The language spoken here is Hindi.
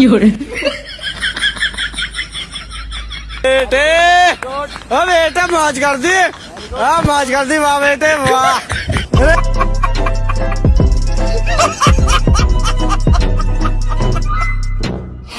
प्योर बेटे ओ बेटे माज कर दी हाँ माज कर दी वाह बेटे वाह